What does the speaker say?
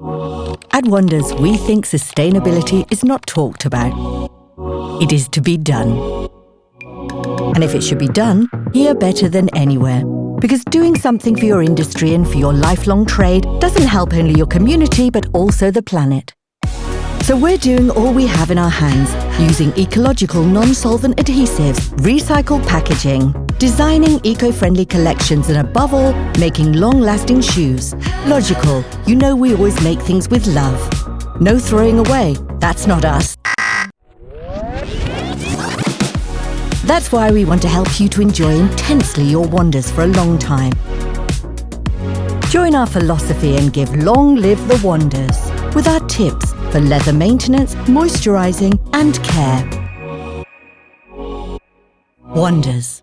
At Wonders, we think sustainability is not talked about. It is to be done. And if it should be done, here better than anywhere. Because doing something for your industry and for your lifelong trade doesn't help only your community but also the planet. So we're doing all we have in our hands, using ecological non-solvent adhesives, recycled packaging, designing eco-friendly collections and above all, making long-lasting shoes. Logical, you know we always make things with love. No throwing away, that's not us. That's why we want to help you to enjoy intensely your wonders for a long time. Join our philosophy and give long live the wonders with our tips for leather maintenance, moisturising and care. Wonders.